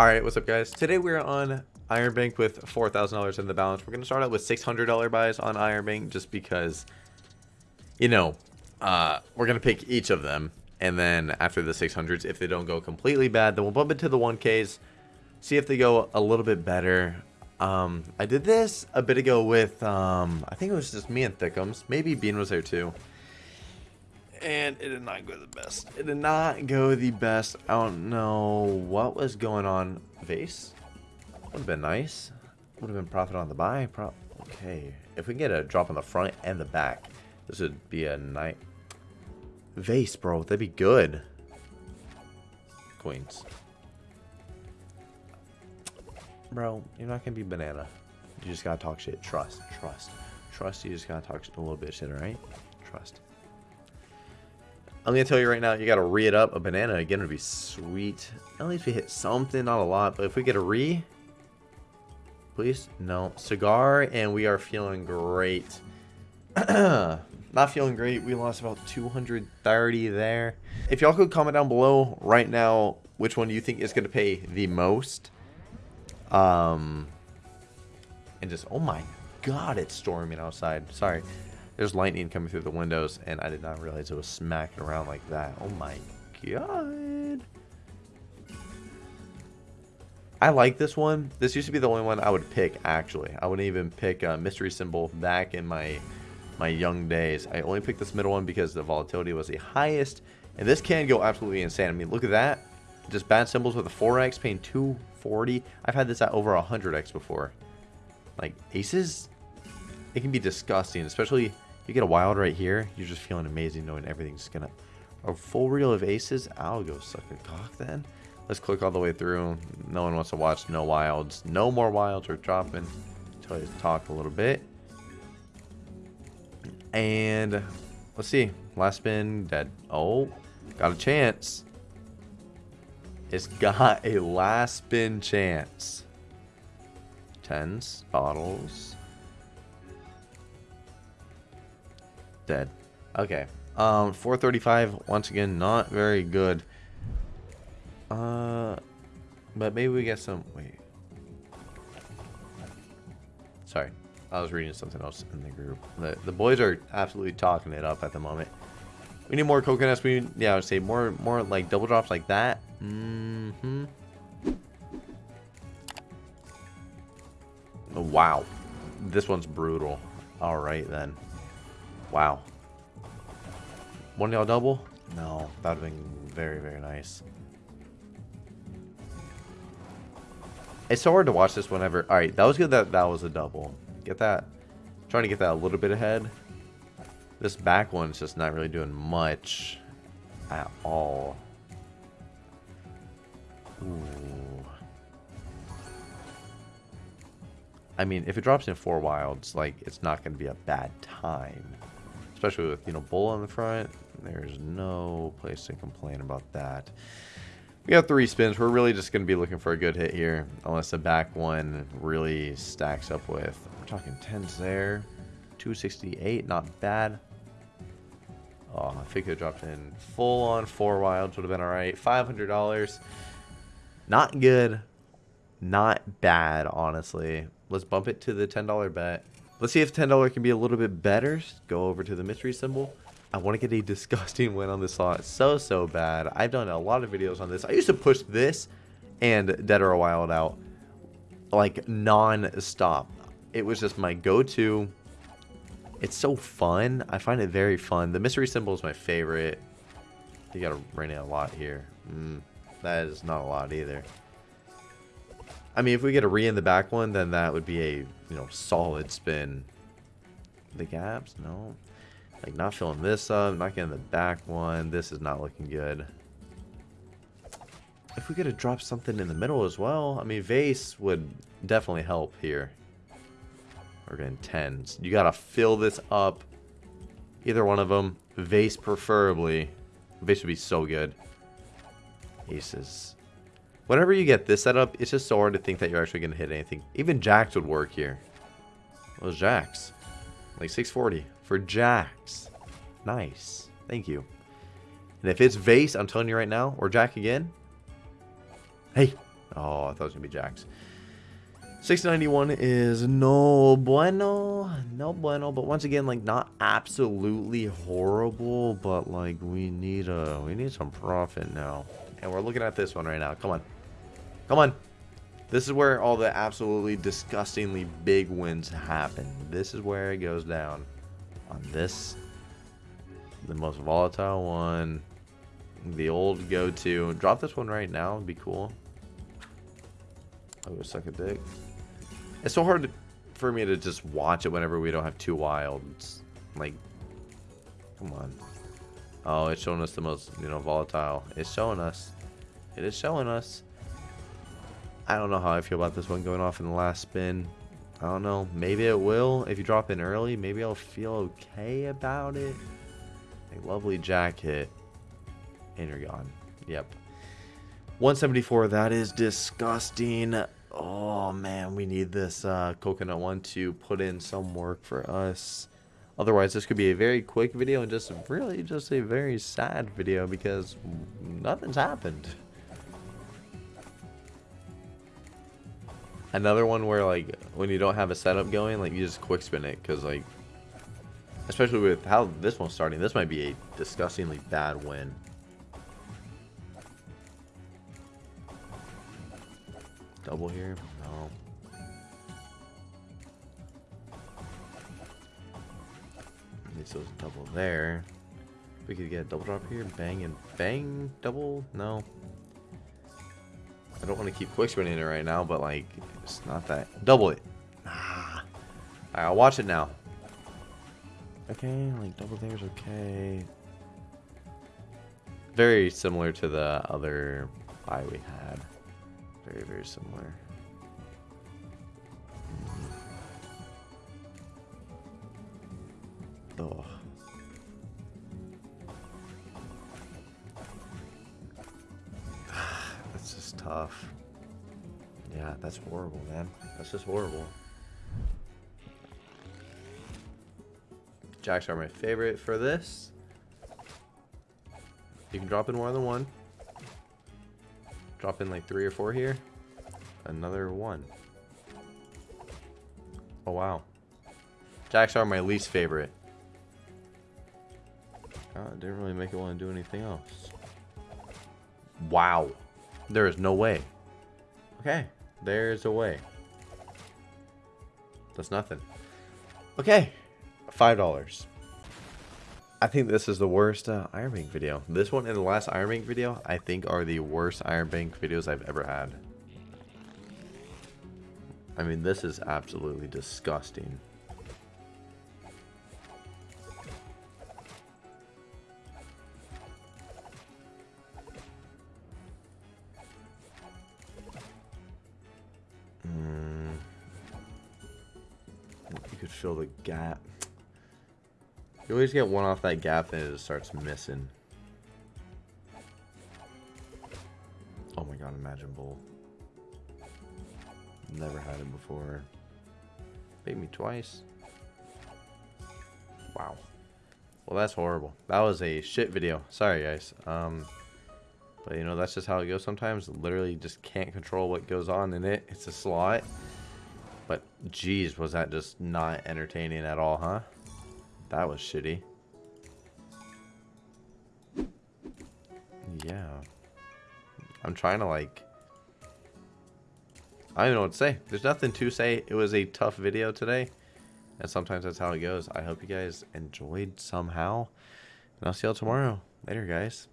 Alright, what's up guys? Today we're on Iron Bank with $4,000 in the balance. We're going to start out with $600 buys on Iron Bank just because, you know, uh, we're going to pick each of them. And then after the 600s, if they don't go completely bad, then we'll bump into the 1Ks. See if they go a little bit better. Um, I did this a bit ago with, um, I think it was just me and Thickums. Maybe Bean was there too and it did not go the best. It did not go the best. I don't know what was going on. Vase would have been nice. Would have been profit on the buy. Pro okay, if we get a drop on the front and the back, this would be a night. Vase, bro, that'd be good. Queens. Bro, you're not gonna be banana. You just gotta talk shit. Trust, trust, trust. You just gotta talk a little bit shit, alright? Trust. I'm gonna tell you right now, you gotta re it up. A banana again would be sweet. At least we hit something, not a lot, but if we get a re, please, no cigar, and we are feeling great. not feeling great. We lost about 230 there. If y'all could comment down below right now, which one you think is gonna pay the most? Um, and just oh my god, it's storming outside. Sorry. There's lightning coming through the windows, and I did not realize it was smacking around like that. Oh my god. I like this one. This used to be the only one I would pick, actually. I wouldn't even pick a mystery symbol back in my my young days. I only picked this middle one because the volatility was the highest. And this can go absolutely insane. I mean, look at that. Just bad symbols with a 4x paying 240. I've had this at over 100x before. Like, aces, it can be disgusting, especially you get a wild right here, you're just feeling amazing knowing everything's gonna... A full reel of aces? I'll go suck a cock then. Let's click all the way through. No one wants to watch no wilds. No more wilds are dropping. Until I talk a little bit. And let's see. Last spin, dead. Oh, got a chance. It's got a last spin chance. Tens, bottles. Dead. Okay. Um, 435, once again, not very good. Uh, but maybe we get some, wait. Sorry, I was reading something else in the group. The, the boys are absolutely talking it up at the moment. We need more coconuts. We, yeah, I would say more, more like double drops like that. Mm-hmm. Wow. This one's brutal. All right, then. Wow. One y'all double? No, that would have been very, very nice. It's so hard to watch this whenever... Alright, that was good that that was a double. Get that... Trying to get that a little bit ahead. This back one's just not really doing much at all. Ooh. I mean, if it drops in four wilds, like, it's not going to be a bad time. Especially with, you know, bull on the front. There's no place to complain about that. We got three spins. We're really just going to be looking for a good hit here. Unless the back one really stacks up with. We're talking 10s there. 268. Not bad. Oh, if it could dropped in full on four wilds would have been alright. $500. Not good. Not bad, honestly. Let's bump it to the $10 bet. Let's see if $10 can be a little bit better. Go over to the mystery symbol. I want to get a disgusting win on this slot so, so bad. I've done a lot of videos on this. I used to push this and Dead or Wild out like non-stop. It was just my go-to. It's so fun. I find it very fun. The mystery symbol is my favorite. You gotta rain it a lot here. Mm, that is not a lot either. I mean, if we get a re in the back one, then that would be a, you know, solid spin. The gaps? No. Like, not filling this up. Not getting the back one. This is not looking good. If we could have dropped something in the middle as well. I mean, vase would definitely help here. We're getting tens. You got to fill this up. Either one of them. Vase preferably. Vase would be so good. Aces. Whenever you get this setup, it's just so hard to think that you're actually going to hit anything. Even jacks would work here. Those jacks. Like 640 for jacks. Nice. Thank you. And if it's vase, I'm telling you right now, or jack again. Hey, Oh, I thought it was going to be Jacks. 691 is no bueno, no bueno, but once again, like not absolutely horrible, but like we need a we need some profit now, and we're looking at this one right now. Come on, come on. This is where all the absolutely disgustingly big wins happen. This is where it goes down. On this, the most volatile one, the old go-to. Drop this one right now. It'd be cool. Oh, suck a dick. It's so hard for me to just watch it whenever we don't have two wilds. Like, come on. Oh, it's showing us the most, you know, volatile. It's showing us. It is showing us. I don't know how I feel about this one going off in the last spin. I don't know. Maybe it will. If you drop in early, maybe I'll feel okay about it. A lovely jack hit. And you're gone. Yep. 174. That is disgusting. Oh man, we need this uh, coconut one to put in some work for us. Otherwise, this could be a very quick video and just really just a very sad video because nothing's happened. Another one where like when you don't have a setup going, like you just quick spin it because like, especially with how this one's starting, this might be a disgustingly bad win. Double here? No. Needs those double there. We could get a double drop here. Bang and bang. Double? No. I don't want to keep quick spinning it right now, but like, it's not that. Double it. Ah. Right, I'll watch it now. Okay, like double there's okay. Very similar to the other buy we had. Very, very similar. Oh. Yeah, that's horrible, man. That's just horrible. Jacks are my favorite for this. You can drop in more than one. Drop in like three or four here. Another one. Oh, wow. Jacks are my least favorite. God, didn't really make it want to do anything else. Wow. There is no way. Okay. There's a way. That's nothing. Okay. $5. I think this is the worst uh, Iron Bank video. This one and the last Iron Bank video, I think are the worst Iron Bank videos I've ever had. I mean, this is absolutely disgusting. Fill the gap. You always get one off that gap and it just starts missing. Oh my god, Imagine Bull. Never had it before. Beat me twice. Wow. Well, that's horrible. That was a shit video. Sorry, guys. Um, but, you know, that's just how it goes sometimes. Literally just can't control what goes on in it. It's a slot. But, geez, was that just not entertaining at all, huh? That was shitty. Yeah. I'm trying to like... I don't know what to say. There's nothing to say. It was a tough video today. And sometimes that's how it goes. I hope you guys enjoyed somehow. And I'll see y'all tomorrow. Later, guys.